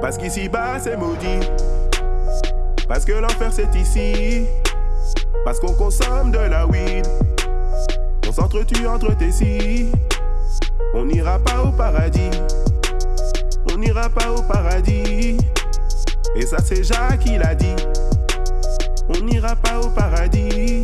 Parce qu'ici bas c'est maudit. Parce que l'enfer c'est ici. Parce qu'on consomme de la weed. On s'entretue entre tes si. On n'ira pas au paradis. On n'ira pas au paradis. Et ça c'est Jacques qui l'a dit. On n'ira pas au paradis.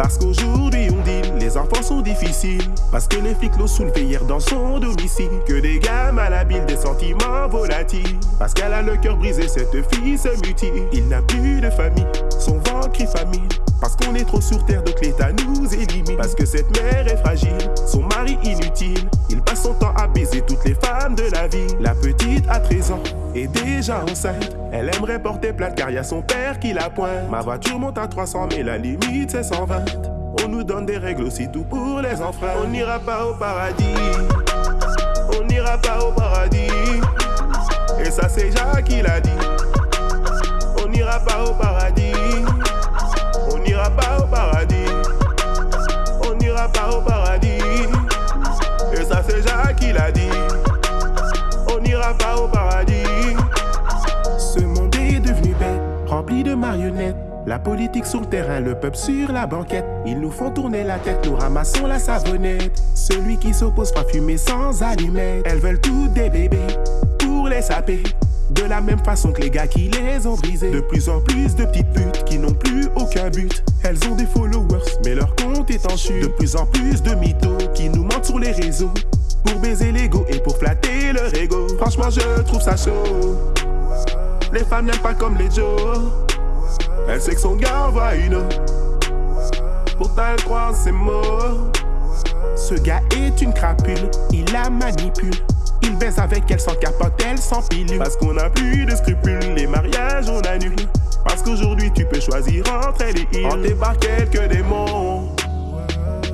Parce qu'aujourd'hui on dit les enfants sont difficiles. Parce que les flics l'ont soulevé hier dans son domicile. Que des gars malhabiles, des sentiments volatiles. Parce qu'elle a le cœur brisé, cette fille se mutile. Il n'a plus de famille, son ventre crie famille. Parce qu'on est trop sur terre, donc l'État nous élimine. Parce que cette mère est fragile, son mari inutile. Il passe son temps à baiser toutes les femmes de la vie. La petite a 13 ans, est déjà enceinte. Elle aimerait porter plainte car y a son père qui la pointe. Ma voiture monte à 300, mais la limite c'est 120. On nous donne des règles aussi tout pour les enfants. On n'ira pas au paradis. On n'ira pas au paradis. Et ça c'est Jacques qui l'a dit. On n'ira pas au paradis. On n'ira pas au paradis. La politique sur le terrain, le peuple sur la banquette. Ils nous font tourner la tête, nous ramassons la savonnette. Celui qui s'oppose fera fumer sans allumettes. Elles veulent toutes des bébés pour les saper. De la même façon que les gars qui les ont brisés. De plus en plus de petites putes qui n'ont plus aucun but. Elles ont des followers, mais leur compte est en chute. De plus en plus de mythos qui nous mentent sur les réseaux. Pour baiser l'ego et pour flatter leur ego. Franchement, je trouve ça chaud. Les femmes n'aiment pas comme les Joe. Elle sait que son gars autre. Pourtant, elle croit en ses mots. Ce gars est une crapule, il la manipule. Il baise avec elle sans capote, elle sans pilule. Parce qu'on a plus de scrupules, les mariages on annule. Parce qu'aujourd'hui tu peux choisir entre elle et il. On débarque quelques démons.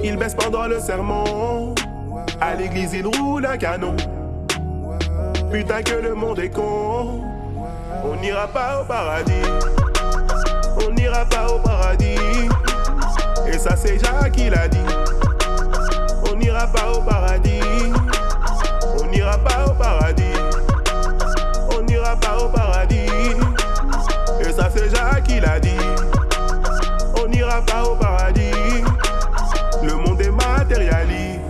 Il baisse pendant le sermon. À l'église il roule un canon. Putain que le monde est con. On n'ira pas au paradis. On n'ira pas au paradis. Et ça c'est Jacques qui l'a dit. On n'ira pas au paradis. On n'ira pas au paradis. On n'ira pas au paradis. Et ça c'est Jacques qui l'a dit. On n'ira pas au paradis. Le monde est matérialiste.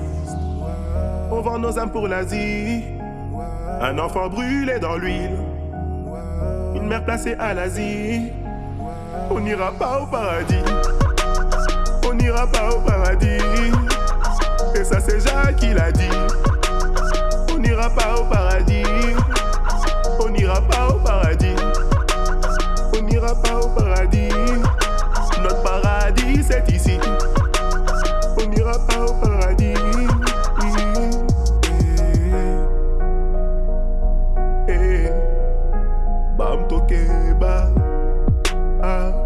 On vend nos âmes pour l'Asie. Un enfant brûlé dans l'huile. Une mère placée à l'Asie. On n'ira pas au paradis. On n'ira pas au paradis. Et ça, c'est Jacques qui l'a dit. On n'ira pas au paradis. On n'ira pas au paradis. On n'ira pas au paradis. Notre paradis, c'est ici. On n'ira pas au paradis. Eh, eh, eh. Bam tokeba. Uh.